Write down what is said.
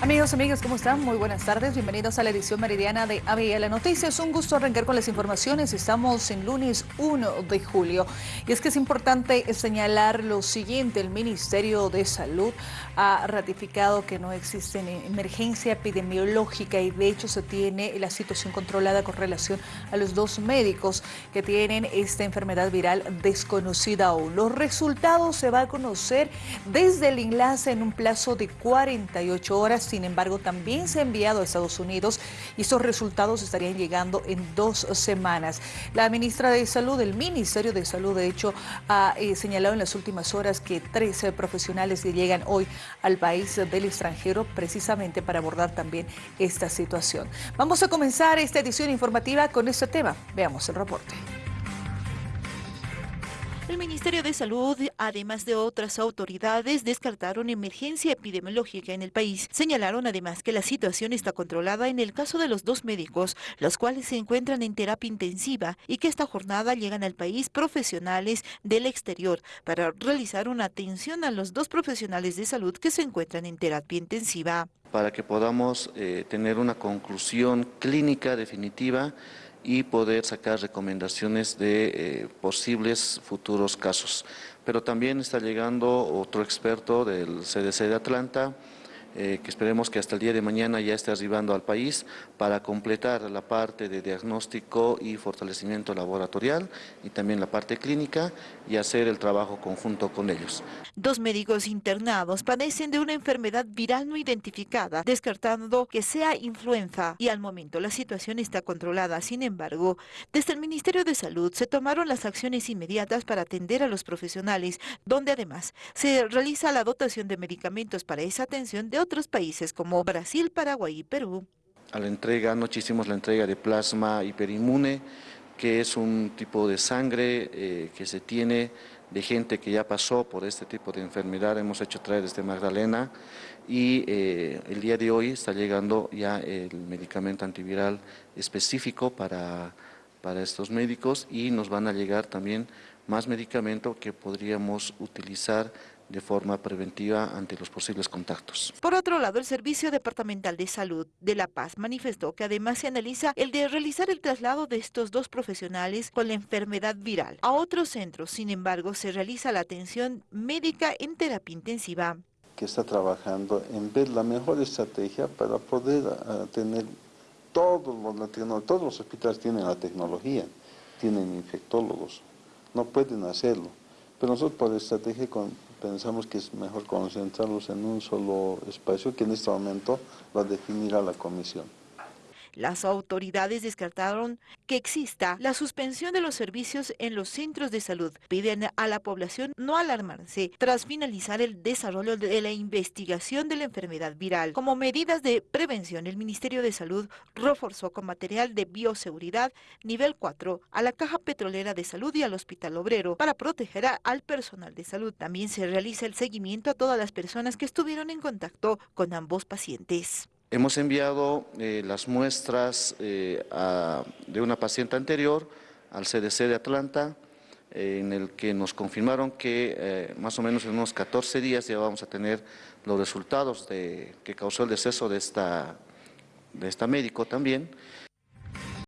Amigos, amigas, ¿cómo están? Muy buenas tardes. Bienvenidos a la edición meridiana de ABL Noticias. Un gusto arrancar con las informaciones. Estamos en lunes 1 de julio. Y es que es importante señalar lo siguiente. El Ministerio de Salud ha ratificado que no existe emergencia epidemiológica y de hecho se tiene la situación controlada con relación a los dos médicos que tienen esta enfermedad viral desconocida aún. Los resultados se van a conocer desde el enlace en un plazo de 48 horas sin embargo, también se ha enviado a Estados Unidos y esos resultados estarían llegando en dos semanas. La ministra de Salud, el Ministerio de Salud, de hecho, ha eh, señalado en las últimas horas que 13 profesionales llegan hoy al país del extranjero precisamente para abordar también esta situación. Vamos a comenzar esta edición informativa con este tema. Veamos el reporte. El Ministerio de Salud, además de otras autoridades, descartaron emergencia epidemiológica en el país. Señalaron además que la situación está controlada en el caso de los dos médicos, los cuales se encuentran en terapia intensiva y que esta jornada llegan al país profesionales del exterior para realizar una atención a los dos profesionales de salud que se encuentran en terapia intensiva. Para que podamos eh, tener una conclusión clínica definitiva y poder sacar recomendaciones de eh, posibles futuros casos. Pero también está llegando otro experto del CDC de Atlanta, eh, que esperemos que hasta el día de mañana ya esté arribando al país para completar la parte de diagnóstico y fortalecimiento laboratorial y también la parte clínica y hacer el trabajo conjunto con ellos. Dos médicos internados padecen de una enfermedad viral no identificada, descartando que sea influenza y al momento la situación está controlada. Sin embargo, desde el Ministerio de Salud se tomaron las acciones inmediatas para atender a los profesionales, donde además se realiza la dotación de medicamentos para esa atención otros países como Brasil, Paraguay y Perú. A la entrega, anoche hicimos la entrega de plasma hiperinmune, que es un tipo de sangre eh, que se tiene de gente que ya pasó por este tipo de enfermedad. Hemos hecho traer desde Magdalena y eh, el día de hoy está llegando ya el medicamento antiviral específico para, para estos médicos y nos van a llegar también más medicamento que podríamos utilizar de forma preventiva ante los posibles contactos. Por otro lado, el Servicio Departamental de Salud de La Paz manifestó que además se analiza el de realizar el traslado de estos dos profesionales con la enfermedad viral a otros centros. Sin embargo, se realiza la atención médica en terapia intensiva. Que está trabajando en ver la mejor estrategia para poder ah, tener todos los, todos los hospitales tienen la tecnología, tienen infectólogos, no pueden hacerlo. Pero nosotros por estrategia con, pensamos que es mejor concentrarlos en un solo espacio que en este momento va a definir a la comisión. Las autoridades descartaron que exista la suspensión de los servicios en los centros de salud. Piden a la población no alarmarse tras finalizar el desarrollo de la investigación de la enfermedad viral. Como medidas de prevención, el Ministerio de Salud reforzó con material de bioseguridad nivel 4 a la Caja Petrolera de Salud y al Hospital Obrero para proteger al personal de salud. También se realiza el seguimiento a todas las personas que estuvieron en contacto con ambos pacientes. Hemos enviado eh, las muestras eh, de una paciente anterior al CDC de Atlanta, eh, en el que nos confirmaron que más o menos en unos 14 días ya vamos a tener los resultados de, que causó el deceso de esta, de esta médico también.